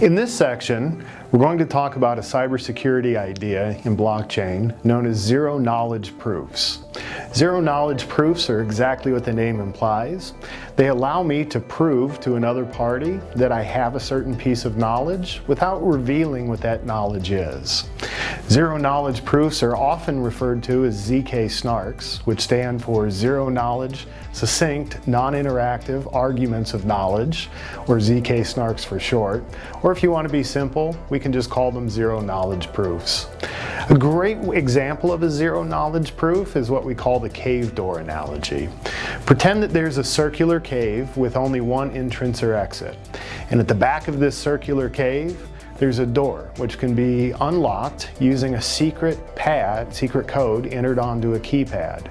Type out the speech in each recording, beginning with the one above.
In this section, we're going to talk about a cybersecurity idea in blockchain known as zero knowledge proofs. Zero knowledge proofs are exactly what the name implies. They allow me to prove to another party that I have a certain piece of knowledge without revealing what that knowledge is. Zero knowledge proofs are often referred to as ZK snarks, which stand for zero knowledge, succinct, non-interactive arguments of knowledge, or ZK snarks for short. Or if you want to be simple, we can just call them zero knowledge proofs. A great example of a zero knowledge proof is what we call the cave door analogy. Pretend that there's a circular cave with only one entrance or exit. And at the back of this circular cave, there's a door which can be unlocked using a secret pad, secret code entered onto a keypad.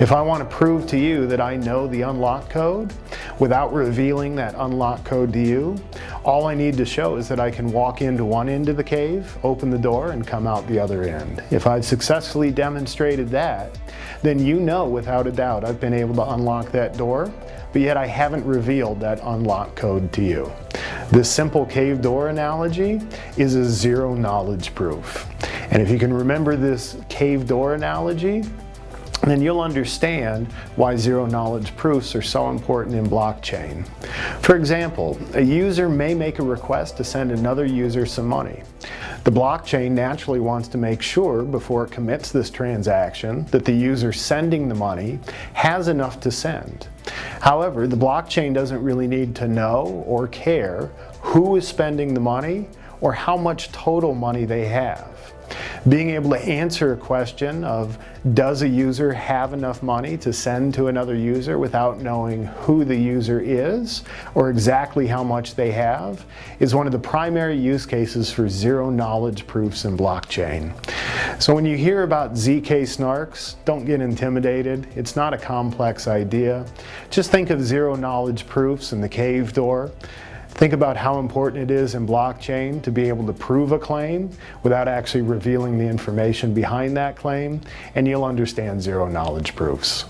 If I want to prove to you that I know the unlock code without revealing that unlock code to you, all I need to show is that I can walk into one end of the cave, open the door, and come out the other end. If I've successfully demonstrated that, then you know without a doubt I've been able to unlock that door, but yet I haven't revealed that unlock code to you. This simple cave door analogy is a zero knowledge proof. And if you can remember this cave door analogy, then you'll understand why zero knowledge proofs are so important in blockchain. For example, a user may make a request to send another user some money. The blockchain naturally wants to make sure before it commits this transaction that the user sending the money has enough to send. However, the blockchain doesn't really need to know or care who is spending the money or how much total money they have. Being able to answer a question of does a user have enough money to send to another user without knowing who the user is or exactly how much they have is one of the primary use cases for zero knowledge proofs in blockchain. So when you hear about ZK snarks, don't get intimidated. It's not a complex idea. Just think of zero knowledge proofs and the cave door. Think about how important it is in blockchain to be able to prove a claim without actually revealing the information behind that claim, and you'll understand zero knowledge proofs.